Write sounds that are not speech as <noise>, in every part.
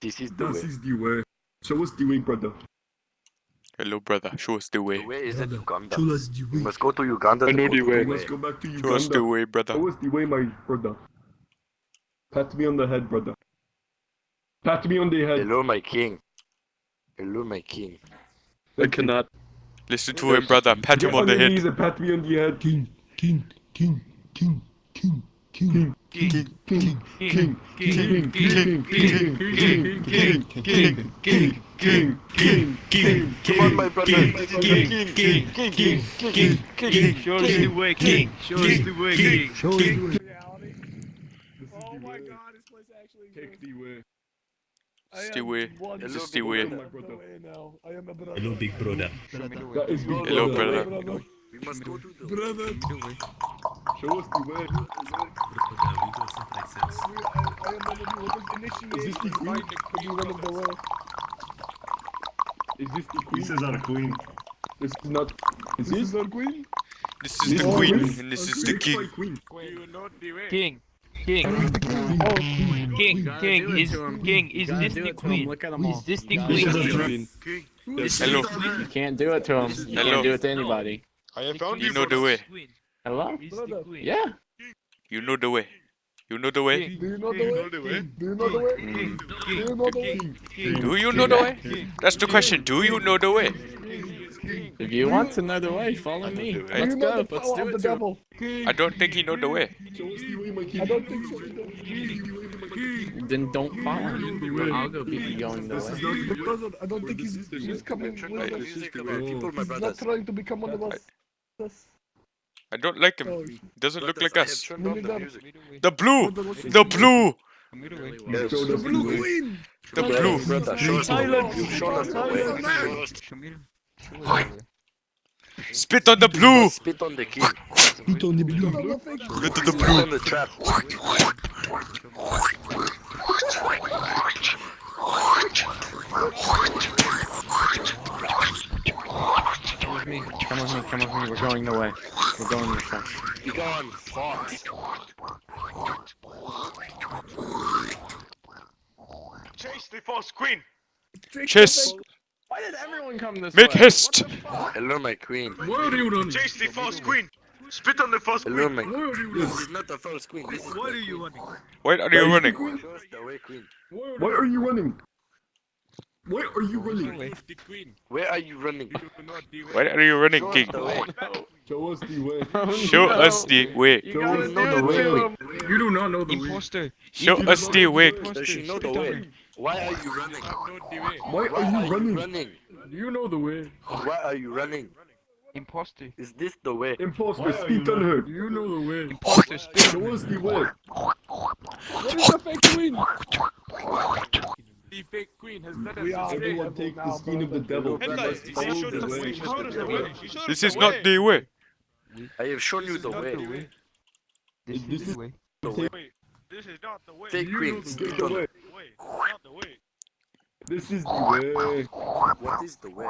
This is the This way. is the way. Show us the way, brother. Hello, brother. Show us the way. The way is in Brother, Uganda. Show us the We way. must go to Uganda I know the way. We must go back to Uganda. Show us the way, brother. Show us the way, my brother. Pat me on the head, brother. Pat me on the head. Hello, my king. Hello, my king. I cannot. Listen to him, brother. Pat him on the your head. knees and pat me on the head. King, king, king, king, king, king, king, king, king, king, king, king, king, king, king, king, king, king, king, king, king, is the king, king. king, King, king, king, king, king, king, Show us the way, king. Show us the way, king. Show us the way. Oh my god, this place actually Take exists. the way. I It's the am way. one This is brother. Hello, big brother. Hello, brother. Brother. We must go to the Brother. Show us the way. Brother, we go someplace else. I, I am one of you. What was Is this the queen? to be one of the way. Is this the queen? This is our queen. This is not. Is This this is our queen. This is This the queen, queen. and this Our is the king. queen. King. King. Oh, King. gotta King. do it Is to him. King. Is this the it to him. queen? Look at 'em all. Is this the queen? do it to him. Queen. This Hello. You can't do it to him. You Hello. can't do it to anybody. I have found You you know the way. Hello? Is the queen? Yeah. You know the way. You know the way. do you know the way? Do you know the way? Do you know the way? Do you know the way? That's the question. Do you know the way? If you want to know the way, follow me. Do Let's you know go. the Let's do of the it devil? I don't think he know the way. Show us the way, my king. I don't think so. Then don't follow me. I'll go be going the This is way. not The I don't think he's, he's coming Check with out us. music of our people, my He's not trying to become one of us us. I don't like him. He doesn't look like us. The, the blue! The blue! The blue queen! The blue! Silence! Spit on the blue! Spit on the king. Spit on the blue. Spit on the blue. Spit on the trap. Come with me. Come with me. Come with me. We're going the way. We're going this way. Be gone. Fox. Chase the false queen. Chase. Why did everyone come this Make way? haste. Hello, my queen. Where are you running? Chase the false queen. Spit on the false Hello, queen. my Where are you This running? is not the first queen. This is Why the are you queen. running? Why are you running? The way, queen. Where Why are you running? Why are you running? The queen. Where are you running? You do not the way. Why are you running, king? Show us the way. Show us the way. You <laughs> oh, Show gotta us the way. You do not know the way. Imposter. Show us the way. Does she know the way? Why are you running? Not the way. Why are you running? running? You know the way. Why are you running? Imposter. Is this the way? Imposter, spit on her. You know the way. Imposter. Spit. Show us the way. What is the fake queen? <laughs> The fake queen has led us are everyone take the skin of the devil. This is not the way. I have shown you the way. This is the way. This is not the way. Take queen. This is the way. What is the way?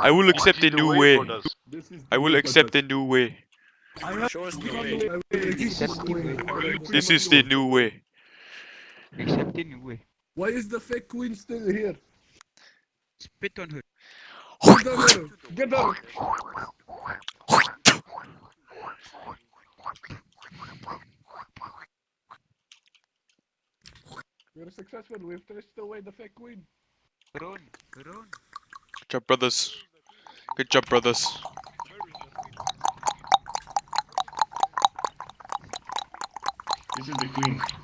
I will accept a new way. I will accept a new way. This is the new way. Accept the new way. Why is the fake queen still here? Spit on her. Get on her! Get her! We're successful. We've traced away the fake queen. Run. Run. Good job, brothers. Good job, brothers. This is the queen.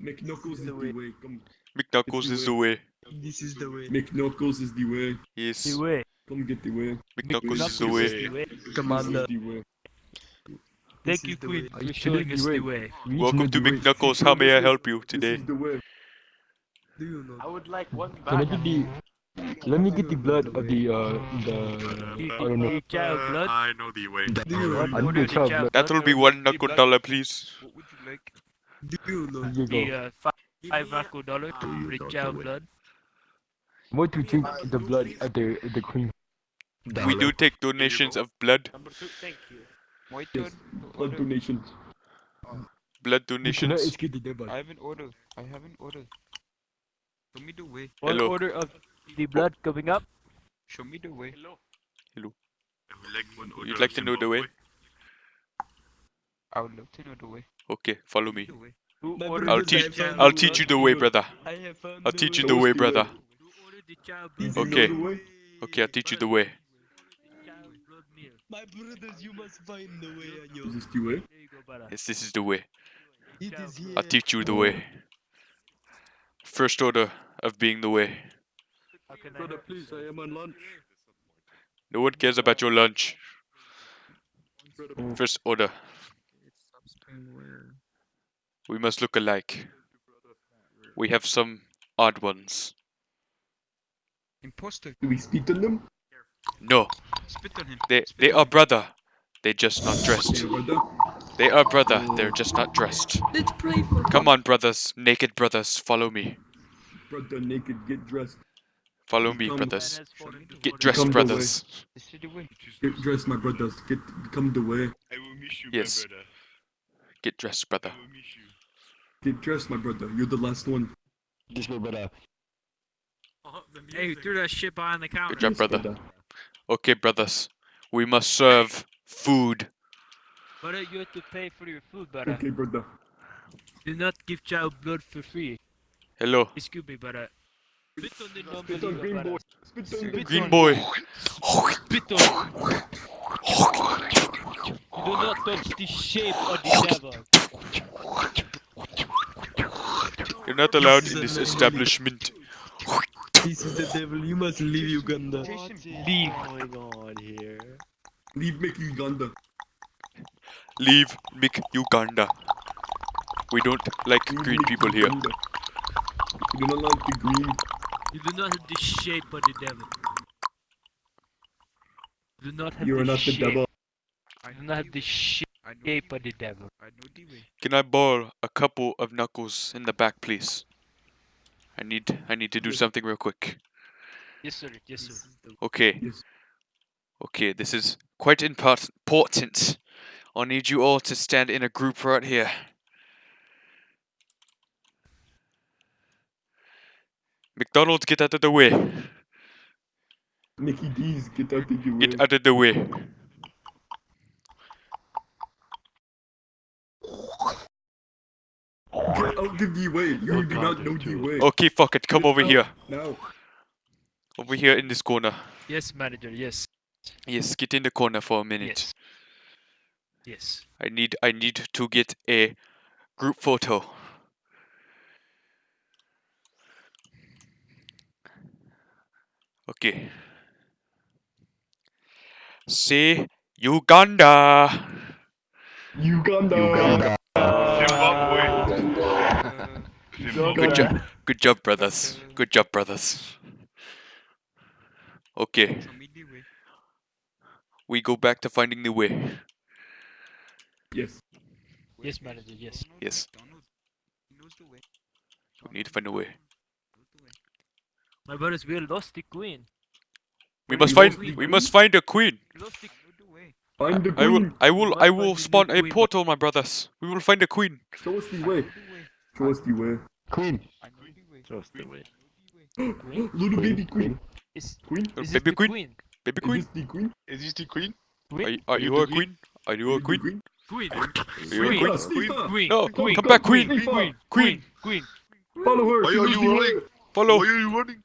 McKnuckles is the way. Come. McKnuckles is the way. This is the way. McKnuckles is the way. Yes. The way. Come get the way. McKnuckles is the way. This Commander. the way. Thank you, Queen, Are you for showing us the way. We Welcome to the. McKnuckles. How may I help you This today? is the way. Do you know? I would like one Can I back. get the? Let me get the blood of the uh the I don't know. The child blood? I know the way. the- I know? the child blood. That will be one knuckle dollar, please. What would you like? Do you know? Here you The go. uh, five, five Marco dollar to the child blood. I want to take the blood of the the queen. We do take donations of blood. Number two, thank you. My Yes, blood donations. Blood You donations. escape the devil. I have an order. I have an order. Show me the way. One Hello. order of the blood coming up. Show me the way. Hello. I would like one order You'd like to know the way? Zimbabwe. I would love to know the way. Okay, follow me. The way. Who My ordered I'll teach. I'll teach you the way, brother. I have found I'll teach you the way, brother. Who ordered the child Do blood? you know Okay. Okay, I'll teach you the way. Child blood meal. My brothers, you must find the way on. Is this the way? There you go, brother. Yes, this is the way. It is. I'll teach you the way. First order of being the way. How can I Brother, please. I am on lunch. No one cares about your lunch. First order. We must look alike. We have some odd ones. Imposter. do we speak to them? No, Spit on him. they Spit they are brother. They're just not dressed. Brother. They are brother. They're just not dressed. Let's pray for Come on, brothers, naked brothers, follow me. brother naked. Get dressed. Follow me, brothers. Man has fallen to Get dressed, Come the way. brothers. This the way. Get dressed, my brothers. Get come the way. I will miss you, Yes. my brother. Get dressed, brother. I will miss you. Get dressed, my brother. You're the last one. This my brother. Oh, Hey, music. threw that shit behind the counter. Good job, Yes, brother. Okay, brothers. We must serve food. Brother, you have to pay for your food, brother. Okay, brother. Do not give child blood for free. Hello, Excuse me, brother. Spit on the Spit on green boy. Spit on Spit green boy. Spit on. Do not touch the shape of the devil. You're not allowed in this establishment. This is the devil. You must leave Uganda. Chase him. Leave. Oh going on here? Leave Mickey Uganda. Leave Mick Uganda. We don't like Leave green Mick people here. Uganda. You do not like the green. You do not have the shape of the devil. You do not have You the are not the devil. I do not have the shape I know the devil. I know the way. Can I borrow a couple of knuckles in the back, please? I need I need to do something real quick. Yes, sir. Yes, sir. Okay. Yes. Okay, this is quite import- important. I need you all to stand in a group right here. McDonald's, get out of the way. Mickey D's, get out of the way. Get out of the way. Get out of the way. You do not know the way. Okay, fuck it. Come over out here. Now. Over here in this corner. Yes, manager. Yes. Yes, get in the corner for a minute. Yes. Yes. I need I need to get a group photo. Okay. Say Uganda. Uganda. Uganda. Good job. Good job, brothers. Good job, brothers. Okay, Show the way. we go back to finding the way. Yes. Yes, manager. Yes. Yes. Donald. He knows the way. We need to find a way. Knows the way. My brothers, we lost the queen. We must find the we queen? must find a queen. We lost the. Know the way. Find the I will. I will I will spawn a portal, my brothers. We will find a queen. Show us the way. Show us the way. Queen. I know the way. Just the way. I know the way. Little baby queen. Is, Queen? Is baby queen? queen? Baby Is queen? this the queen? Is this the queen? Are Queen? you, are you a queen? Are you a Is this the queen? Queen. Are you a Queen. queen? Steve, Steve, Queen. No, Queen. come back, queen. Queen. Queen. Queen. Queen. Follow her. Why are you running? Follow. Why are you running?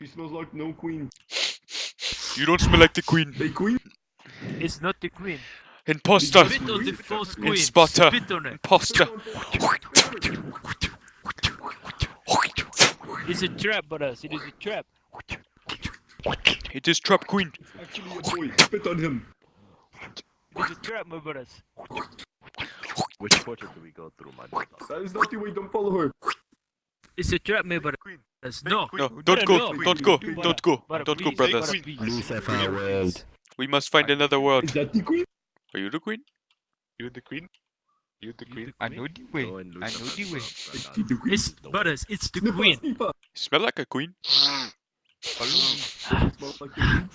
She smells like no queen. You don't smell like the queen. Hey, queen? It's not the queen. Imposter. Spit on the false queen. Spotter. Spit on it. Imposter. It's a trap, brothers. It is a trap. It is trap queen. Actually a boy. Spit on him. It is a trap, my brothers. Which portal do we go through, my man? That is not the way. Don't follow her. It's a trap, my brothers. No. No, don't go, no. don't go, Brother, don't go, brother, don't go, please, brothers. brother, please. Lucifer world. We must find another world. Is that the queen? Are you the queen? You the queen? You the queen? I know the way. I know the way. Is she the queen? It's brothers. It's the queen. Steve, Smell like a queen. <sighs> smells like the queen.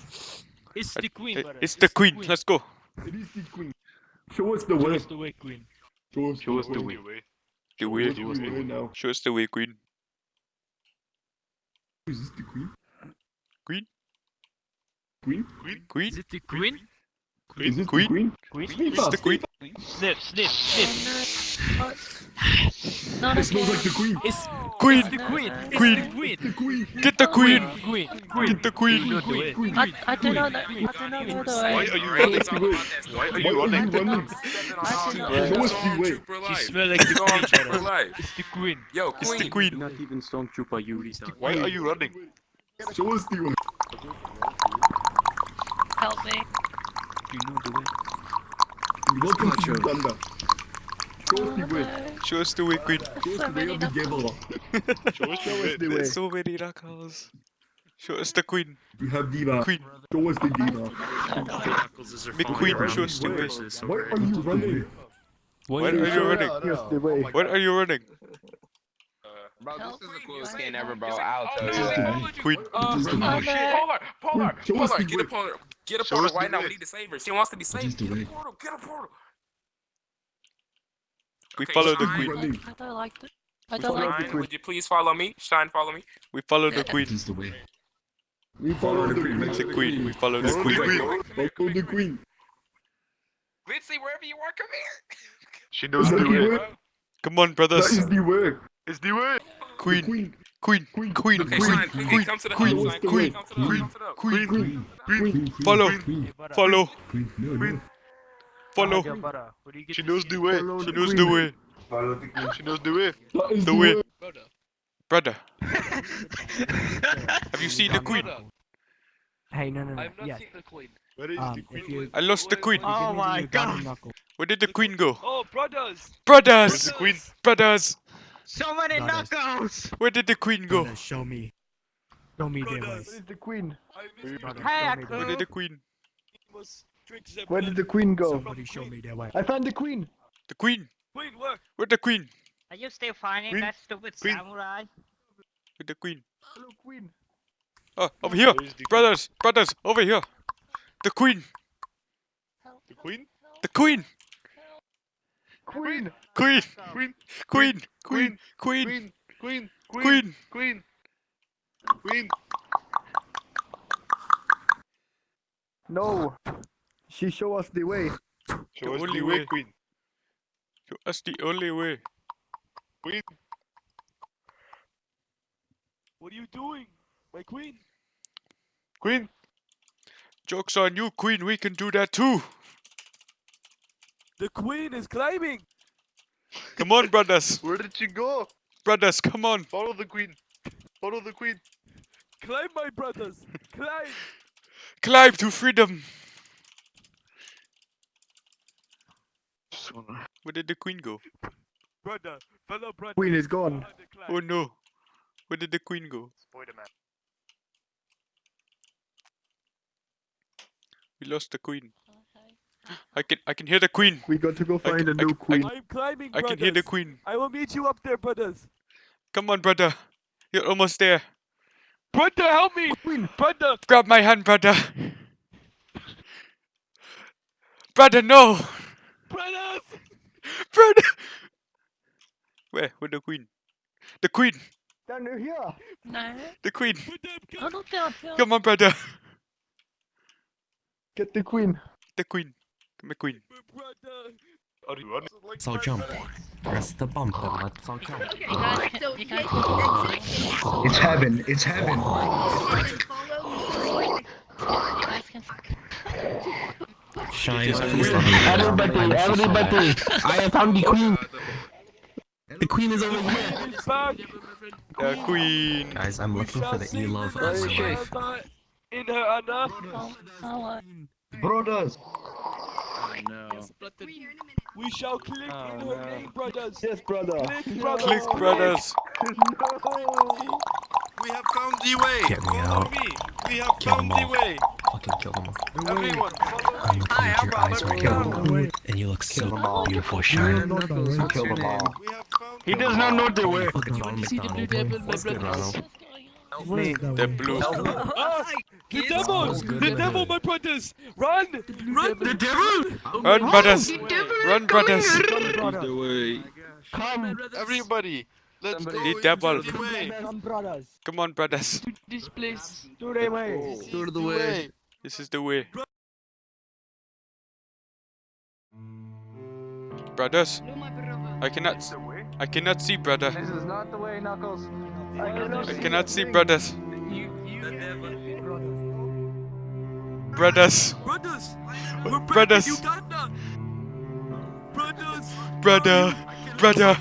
It's the queen, Eh. It's the queen. Let's go. It is the queen. Show us the Show way. us the way, queen. Show us Show us the way. way. The Show way. us the way now. Show us the way, queen. Is this the queen? Queen? Queen? Queen? Queen? Is it the queen? Is this Queen? the queen? Queen? It's the queen. Sniff, sniff, sniff. It smells like the queen. It's oh, Queen. it's the queen. It's Queen. the queen. The queen. Get the queen. Queen. Queen. Get the queen. Know the way. Queen. I, I do not know. I do not know the Why are you running? it's all about that. Why are you are running? you running? Show us the way. She smell like the queen, It's the queen. Yo, It's the queen. queen. Not even Stormtrooper Yuri. Why are you running? Show us the way. Help me. You know the way. Welcome to Uganda. Show us the way. Show us the way, queen. Show us the way of the knuckles. <laughs> Gabriel. Show us the the way. There's so many knuckles. Show us the queen. We have Diva. Queen. Show us the Diva. The queen. Show us the way. Why are you running? Why are you running? Here's the way. Why are you running? Bro, this is the coolest skin ever, bro. I'll tell you that. Queen. Uh, It is the oh shit. Polar, Polar, Polar, get a Polar. Get a Polar right now. We need to save her. She wants to be saved. Get a portal. Get a portal. We Okay, follow the queen. I don't like it. I don't follow like the Shine, would you please follow me? Shine, follow me. We follow the queen. It is the way. We follow the queen. The queen. We follow the queen. queen. Follow the queen. Mitzi, wherever you are, come here. She knows the the way. way? Come on, brothers. is the way. It's the way. Queen. queen. Queen. Queen. Queen. Okay, Queen. Queen. queen, come to the Queen. hub, Queen. Come to the Queen. come to the hub. Queen. Queen. Queen. Follow. Follow. Queen. No, no. Follow. Yeah, brother. Where do She knows the way. Follow She the knows queen. the way. She knows the way. The the way. way. Brother. Have you seen the queen? Hey, no, no, no. I've not Yeah. seen the queen. Where is Um, the queen? you I lost the queen. oh my god. Where did the queen go? Oh, brothers. Where's Brothers. the queen? Brothers. So many knuckles. Where did the queen go? Show me. Show me their Brothers. ways. the queen? Brother, Hey, show me their Where did the queen? Where did the queen go? Somebody show me their way. I found the queen. The queen. Queen, look. Where the queen? Are you still finding Queen? that stupid Queen? samurai? Where the queen? Hello, queen. Oh, over here. Where is queen? Brothers. Brothers. Over here. The queen. The queen? The queen. Queen. Queen. Queen. Queen. Queen. Queen. Queen. Queen. Queen. Queen. Queen. No. She show us the way. Show us only the way, way. queen. That's the only way. Queen. What are you doing? My queen. Queen. Joke's on you, queen. We can do that too. The queen is climbing. Come on, brothers. Where did she go? Brothers, come on. Follow the queen. Follow the queen. Climb, my brothers. Climb. Climb to freedom. Where did the queen go? Brother, fellow brother. Queen is gone. Oh no. Where did the queen go? Spider-Man. We lost the queen. I can I can hear the queen. We got to go I find c- a I new c- I queen. I'm climbing, I can hear the queen. I will meet you up there, brothers. Come on, brother. You're almost there. Brother, help me. Queen, brother. Grab my hand, brother. Brother, no. Brothers. Brother. Where? Where the queen? The queen. Down here. No. The queen. I don't down here. Come on, brother. Get the queen. The queen. McQueen. Are you running? So jump. Press the bumper. Let's all jump. It's heaven. It's heaven. Shine. Everybody, everybody. I have found the queen. The queen is over here. The queen. Guys, I'm looking for the e love of my life. In her honor. Brothers oh, Brothers. We shall click oh, in her name, brothers. Yes, brother. Click, brothers. Click, brothers. <laughs> We have found the way. Get me Follow out. me. We have Kill found them the all. way. Fucking kill them all. Everyone, I'm me. looking at your eyes right now, and you look so beautiful, shining. Kill them all. We have found He does not know the way. Fucking Ronald McDonald. What's good, Ronald? The blue. <laughs> Ah, the devil! The devil, my brothers! Run! Run! The devil! Run, brothers! Run, brothers! Come. Everybody, let's go The devil. the way. Come on, brothers. This place. Do the way. This is the way. This is the way. Brothers, I cannot, I cannot see, brother. This is not the way, Knuckles. I cannot see, brothers. Brothers, Brothers! brothers, Uganda! Brothers! brother, brother.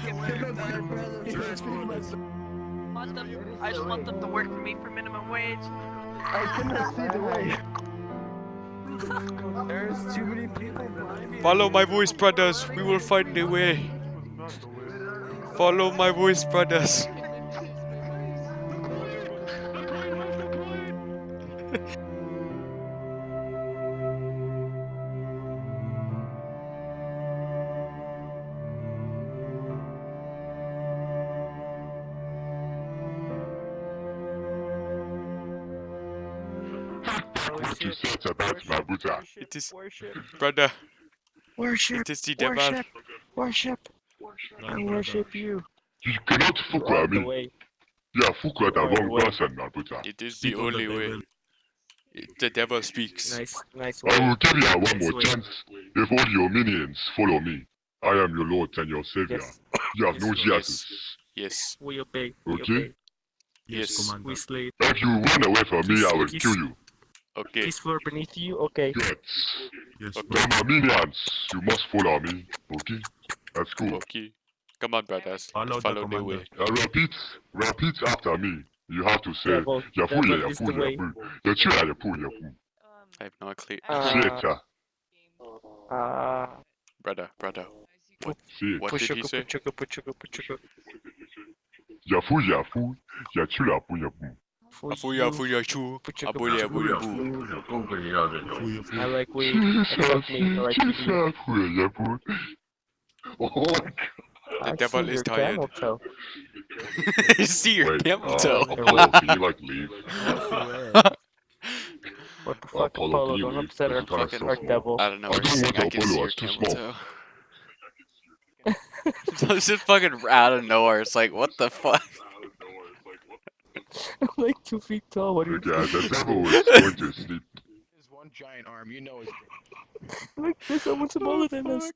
I just want them to work for me for minimum wage. I cannot see the way. <laughs> There's too many people behind me. Follow my voice, brothers. We will find a way. Follow my voice, brothers. What you said about Mabuta? It is, worship, brother. Worship. It is the devil. Worship. I worship you. You cannot fuck with me. way. You are fuck with the wrong person, Mabuta. It is the only way. It- The devil speaks. Nice, nice I will give you one more chance. If all your minions follow me, I am your Lord and your Savior. Yes. You have no Yes. Jesus. Yes. We obey. We Okay. obey. Yes. We slay. If you run away from me, I will kill you. Okay. This floor beneath you. Okay. Good. Yes, Now, my minions, you must follow me. Okay? Let's go. Okay. Come on, brothers. Follow Follow, the the, way. Uh, repeat, repeat after me. You have to say, Devil, Yafu, devil ya, is Yafu, the way. Yafu. Yafu, ya, Yafu, Yafu. I have no clue. Uh, Say it. Uh, Brother, brother. Say it. What did he say? Yafu, Yafu. Yafu, Yafu, Yafu. For Afuya, you. afuya, chu. Puchuka, Abuya, puchuka. abuya, boo. I like weed. Accept me. I like weed. Yafu, Yafu. Oh my god. The I devil see is your tired. camel toe. <laughs> See your Wait, camel uh, toe. Apollo, can you like leave? <laughs> What the fuck, Apollo, Apollo? can you Don't leave? upset our fucking so our devil. I don't know. <laughs> I We're saying I can see your camel toe. so it's just fucking out of nowhere. It's like, what the fuck? I'm like two feet tall. What do you Yeah, the devil is going to sleep. His one giant arm, you know. Like there's someone smaller than us.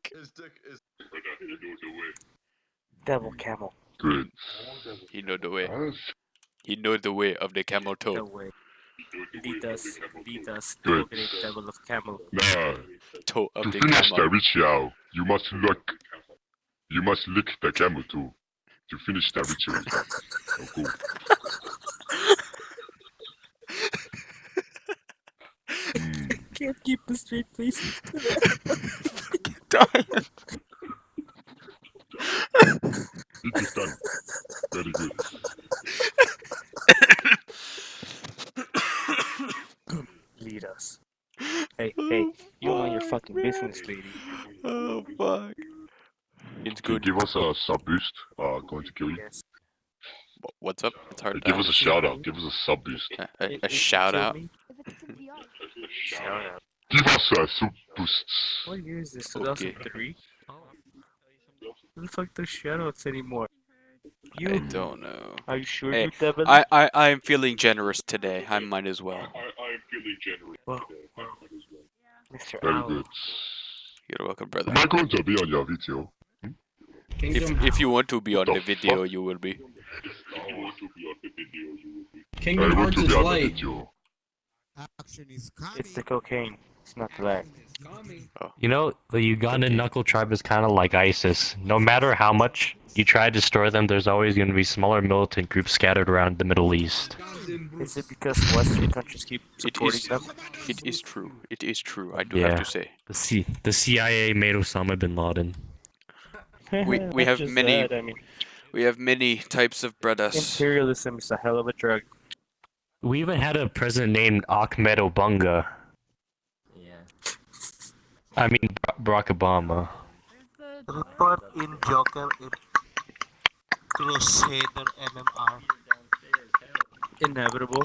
His. Devil camel. Good. He know the way. He know the way of the camel No toe. way. Lead us. Lead us. Good. Great devil of camel. Now, Toe of to the finish the ritual, you must look. You must lick the camel too. To finish the ritual. Oh, go. Mm, Can't keep a straight face. <laughs> it is done. Very good. <coughs> Lead us. Hey, hey, you know your fucking business, lady. Oh fuck. It's good. give us a sub boost? Uh, going to kill you. Yes. What's up? It's hard Give to us a shout out. Give us a sub boost. a, a, a it- it shout out. Shout out. Give us a sub boost. What year is this? 2003? Who the fuck does shoutouts anymore? I You? don't know. Are you sure Hey, you devil? I, I, I'm feeling generous today. I might as well. I am Well, Mr. Very Owl. good. You're welcome, brother. Am I going to be on your video? Hmm? If if you want to be on the the video, you will be. I Kingdom want Hearts to is be on the light. It's the cocaine. It's not the lag. You know, the Ugandan knuckle tribe is kind of like ISIS. No matter how much you try to destroy them, there's always going to be smaller militant groups scattered around the Middle East. Is it because Western countries keep supporting it is, them? It is true. It is true. I do yeah. have to say. The, C the CIA made Osama bin Laden. we we <laughs> have many. That, I mean, we have many types of brothers. Imperialism is a hell of a drug. We even had a president named Ahmed Obunga I mean, Barack Obama. In Joker in Crusader MMR. Inevitable.